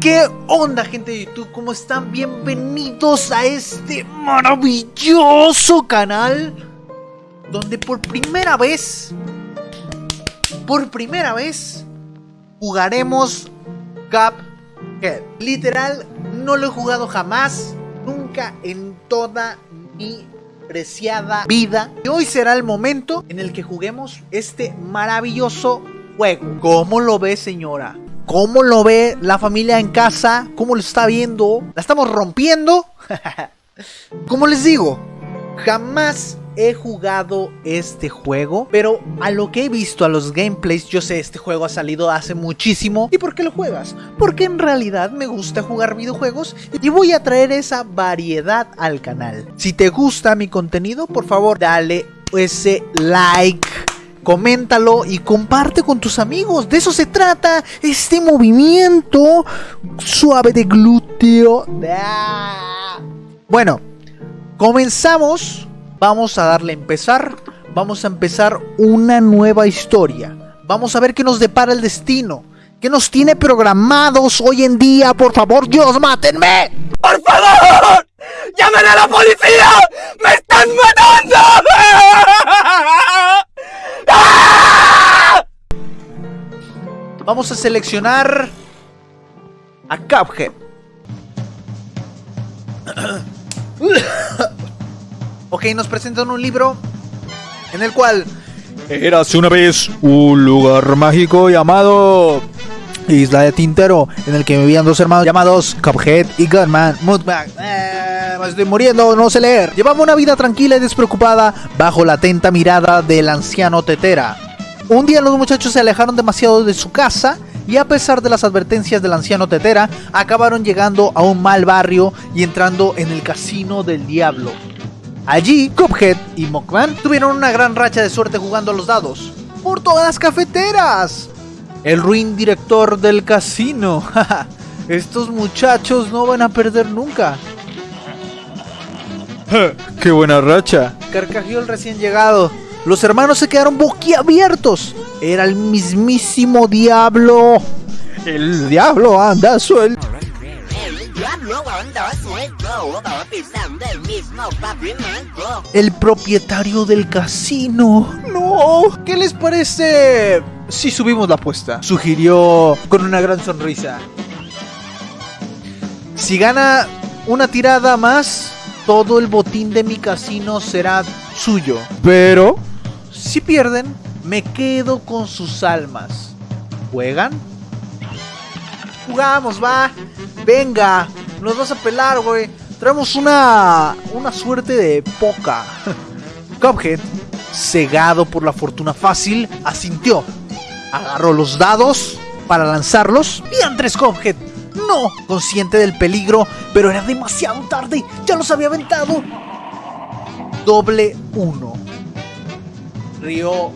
¿Qué onda gente de YouTube? ¿Cómo están? Bienvenidos a este maravilloso canal donde por primera vez, por primera vez, jugaremos Cuphead. Literal, no lo he jugado jamás, nunca en toda mi preciada vida. Y hoy será el momento en el que juguemos este maravilloso juego. ¿Cómo lo ve señora? ¿Cómo lo ve la familia en casa? ¿Cómo lo está viendo? ¿La estamos rompiendo? Como les digo, jamás he jugado este juego, pero a lo que he visto a los gameplays, yo sé, este juego ha salido hace muchísimo. ¿Y por qué lo juegas? Porque en realidad me gusta jugar videojuegos y voy a traer esa variedad al canal. Si te gusta mi contenido, por favor, dale ese like coméntalo y comparte con tus amigos. De eso se trata este movimiento suave de glúteo. Bueno, comenzamos. Vamos a darle a empezar. Vamos a empezar una nueva historia. Vamos a ver qué nos depara el destino. ¿Qué nos tiene programados hoy en día? Por favor, Dios, mátenme. ¡Por favor! ¡Llamen a la policía! ¡Me están matando! Vamos a seleccionar a Cuphead. ok, nos presentan un libro en el cual... Érase una vez un lugar mágico llamado Isla de Tintero, en el que vivían dos hermanos llamados Cuphead y Gunman. Moodbag. Eh, me estoy muriendo, no sé leer. Llevaba una vida tranquila y despreocupada bajo la atenta mirada del anciano Tetera. Un día los muchachos se alejaron demasiado de su casa y a pesar de las advertencias del anciano Tetera, acabaron llegando a un mal barrio y entrando en el casino del diablo. Allí, Cuphead y Mockman tuvieron una gran racha de suerte jugando a los dados. ¡Por todas las cafeteras! El ruin director del casino. Estos muchachos no van a perder nunca. ¡Qué buena racha! Carcajeó el recién llegado. Los hermanos se quedaron boquiabiertos. Era el mismísimo diablo. El diablo anda suelto. El propietario del casino. No. ¿Qué les parece si subimos la apuesta? Sugirió con una gran sonrisa. Si gana una tirada más, todo el botín de mi casino será suyo. Pero si pierden, me quedo con sus almas. ¿Juegan? Jugamos, va. Venga, nos vas a pelar, güey. Traemos una, una suerte de poca. Cuphead, cegado por la fortuna fácil, asintió. Agarró los dados para lanzarlos. Y Andrés Cuphead, no, consciente del peligro, pero era demasiado tarde. Ya los había aventado. Doble uno. Río.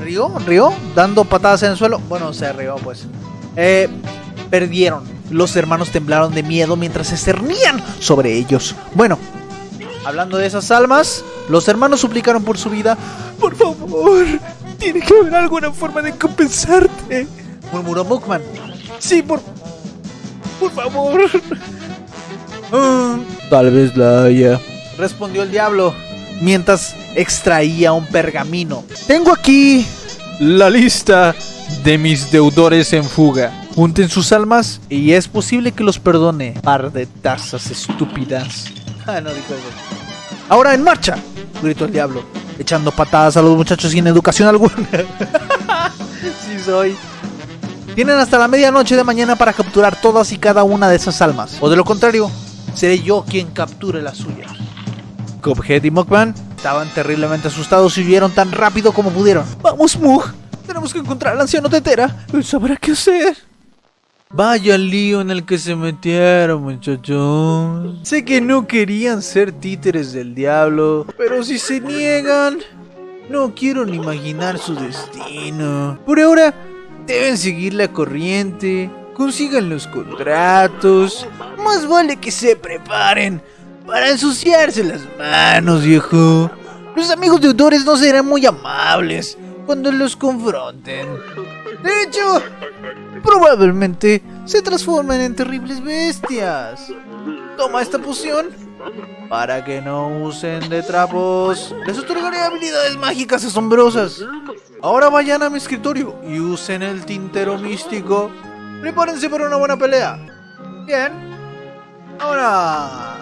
¿Río? ¿Río? Dando patadas en el suelo. Bueno, se rió, pues. Eh, perdieron. Los hermanos temblaron de miedo mientras se cernían sobre ellos. Bueno, hablando de esas almas, los hermanos suplicaron por su vida. Por favor, tiene que haber alguna forma de compensarte. Murmuró Bookman. Sí, por. Por favor. Tal vez la haya. Respondió el diablo mientras extraía un pergamino. Tengo aquí la lista de mis deudores en fuga. Junten sus almas y es posible que los perdone. Par de tazas estúpidas. Ah, no dijo eso. Ahora en marcha, gritó el diablo, echando patadas a los muchachos sin educación alguna. sí soy. Tienen hasta la medianoche de mañana para capturar todas y cada una de esas almas. O de lo contrario, seré yo quien capture la suya. Cuphead y Mockman estaban terriblemente asustados y huyeron tan rápido como pudieron. ¡Vamos, Mug! Tenemos que encontrar al anciano Tetera. Él sabrá qué hacer. Vaya lío en el que se metieron, muchachos. Sé que no querían ser títeres del diablo, pero si se niegan, no quiero ni imaginar su destino. Por ahora, deben seguir la corriente, consigan los contratos. Más vale que se preparen para ensuciarse las manos, viejo. Los amigos deudores no serán muy amables cuando los confronten. De hecho, probablemente se transformen en terribles bestias. Toma esta poción para que no usen de trapos. Les otorgaré habilidades mágicas asombrosas. Ahora vayan a mi escritorio y usen el tintero místico. Prepárense para una buena pelea. Bien. Ahora...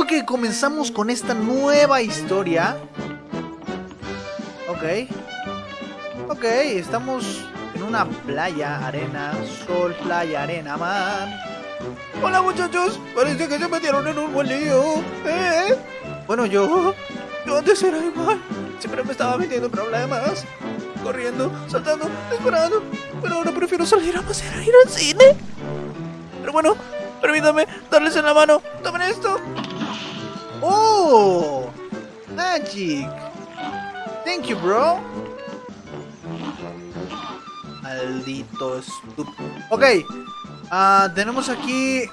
Ok, comenzamos con esta nueva historia. Ok. Ok, estamos en una playa, arena, sol, playa, arena, mar. Hola muchachos, parece que se metieron en un buen lío. ¿eh? Bueno, yo... Yo antes era igual. Siempre me estaba metiendo en problemas. Corriendo, saltando, esperando. Pero ahora prefiero salir a pasear a ir al cine. Pero bueno, permítame darles en la mano. Tomen esto. ¡Oh! Magic. Thank you, bro. Maldito estúpido. Ok. ah, tenemos aquí...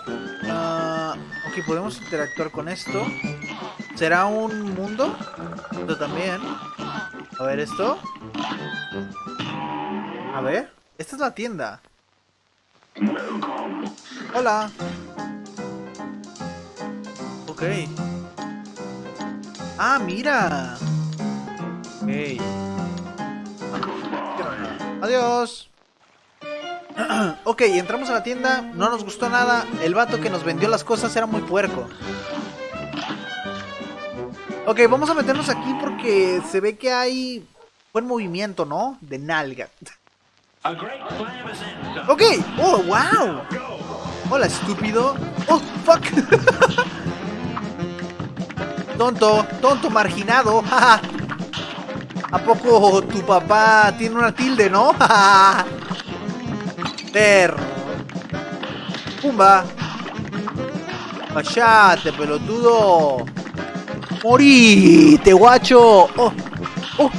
ah, ok, podemos interactuar con esto. ¿Será un mundo? Esto también. A ver, esto. A ver. Esta es la tienda. Hola. Ok. Ah, mira. Ok. Adiós. ok, entramos a la tienda, no nos gustó nada. El vato que nos vendió las cosas era muy puerco. Ok, vamos a meternos aquí porque se ve que hay buen movimiento, ¿no? De nalga. Ok, oh, wow. Hola, estúpido. Oh, fuck. tonto, tonto, marginado. ¿A poco tu papá tiene una tilde, no? Perro. Pumba. Callate, pelotudo. Morite, guacho. Oh, oh.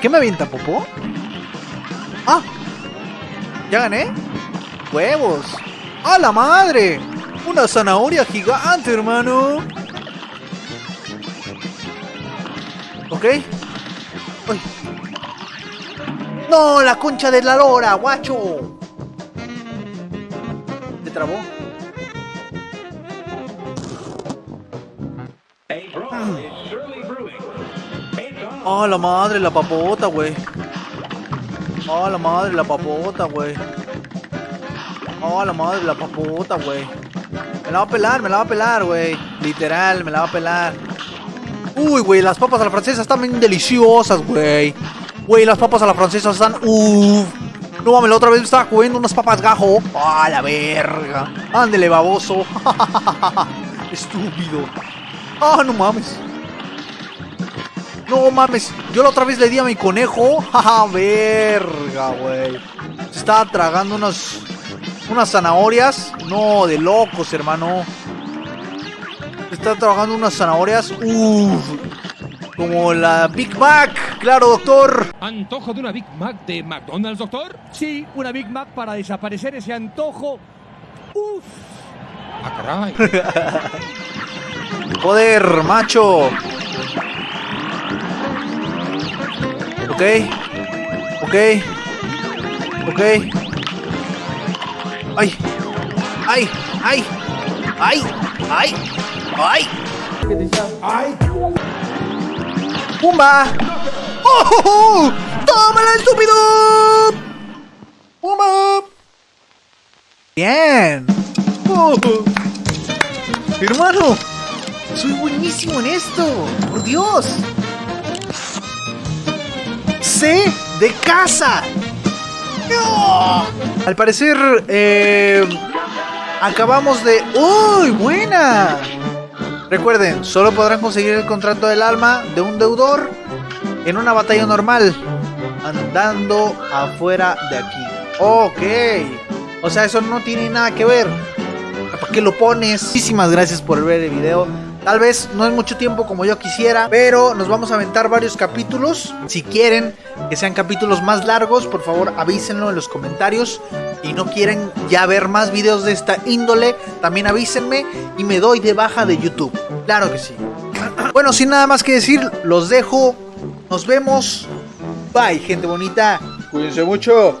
¿Qué me avienta, popó? Ah. ¿Ya gané? Huevos. ¡A la madre! Una zanahoria gigante, hermano. Ok. Uy. ¡No! ¡La concha de la lora, guacho! ¿Se trabó? ¡Ah, la madre, la papota, güey! ¡Ah, la madre, la papota, güey! ¡Ah, la madre, la papota, güey! Me la va a pelar, me la va a pelar, güey. Literal, me la va a pelar. Uy, güey, las papas a la francesa están bien deliciosas, güey. Güey, las papas a la francesa están... Uff. No mames, la otra vez me estaba comiendo unas papas gajo. ¡Ah, la verga! Ándele, baboso. Estúpido. ¡Ah, no mames! No mames, yo la otra vez le di a mi conejo. ¡Ja, verga, güey! Se estaba tragando unas... Unas zanahorias. No, de locos, hermano. Está tragando unas zanahorias. Uff. Como la Big Mac. Claro, doctor. ¿Antojo de una Big Mac de McDonald's, doctor? Sí, una Big Mac para desaparecer ese antojo. Uf. Ah, caray. Joder, macho. Ok. Ok. Ok. Ay. Ay. Ay. Ay. Ay. Ay. ¡Pumba! ¡Oh! oh, oh! ¡Tómala, estúpido! ¡Pumba! Bien. Oh. Hermano, soy buenísimo en esto. Por Dios. C de casa. ¡No! Al parecer, eh, acabamos de... ¡Uy, buena! Recuerden, solo podrán conseguir el contrato del alma de un deudor en una batalla normal, andando afuera de aquí. Ok. O sea, eso no tiene nada que ver. ¿Para qué lo pones? Muchísimas gracias por ver el video. Tal vez no es mucho tiempo como yo quisiera, pero nos vamos a aventar varios capítulos. Si quieren que sean capítulos más largos, por favor avísenlo en los comentarios. Y no quieren ya ver más videos de esta índole, también avísenme y me doy de baja de YouTube. Claro que sí. Bueno, sin nada más que decir, los dejo. Nos vemos Bye, gente bonita. Cuídense mucho.